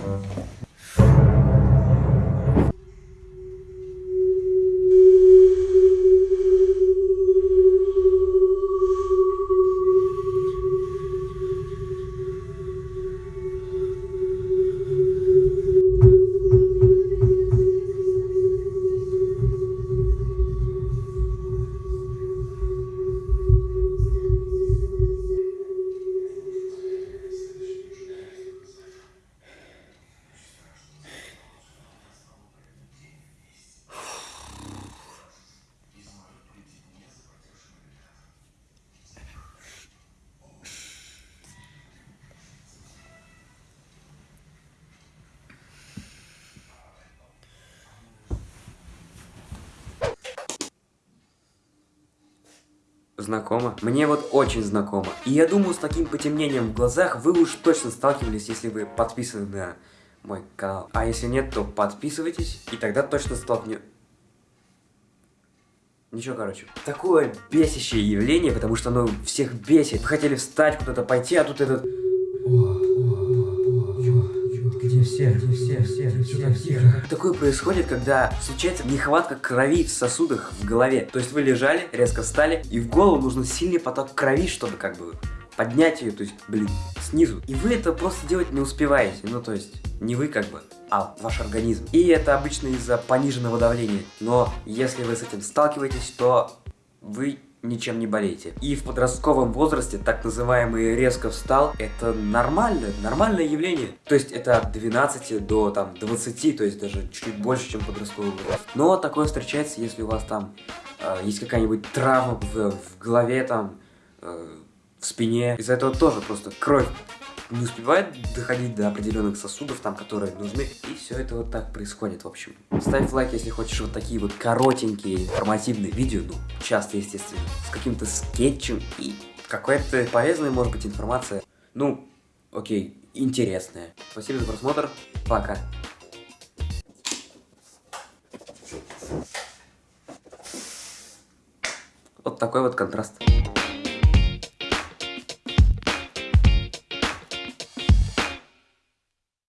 Mm-hmm. Знакомо. Мне вот очень знакомо. И я думаю, с таким потемнением в глазах вы уж точно сталкивались, если вы подписаны на мой канал. А если нет, то подписывайтесь, и тогда точно столкнет... Ничего, короче. Такое бесящее явление, потому что оно всех бесит. Вы хотели встать, куда-то пойти, а тут этот... Где все? Где все? Все? Все так тихо. Такое происходит, когда случается нехватка крови в сосудах в голове. То есть вы лежали, резко встали, и в голову нужно сильный поток крови, чтобы как бы поднять ее, то есть, блин, снизу. И вы это просто делать не успеваете. Ну, то есть, не вы как бы, а ваш организм. И это обычно из-за пониженного давления. Но если вы с этим сталкиваетесь, то вы ничем не болеете. И в подростковом возрасте так называемый резко встал, это нормально, нормальное явление. То есть это от 12 до там 20, то есть даже чуть больше, чем подростковый возраст. Но такое встречается, если у вас там э, есть какая-нибудь травма в, в голове, там, э, в спине. Из-за этого тоже просто кровь не успевает доходить до определенных сосудов, там, которые нужны. И все это вот так происходит, в общем. Ставь лайк, если хочешь вот такие вот коротенькие информативные видео, ну, часто, естественно, с каким-то скетчем и какая-то полезная, может быть, информация. Ну, окей, интересная. Спасибо за просмотр, пока. Вот такой вот контраст.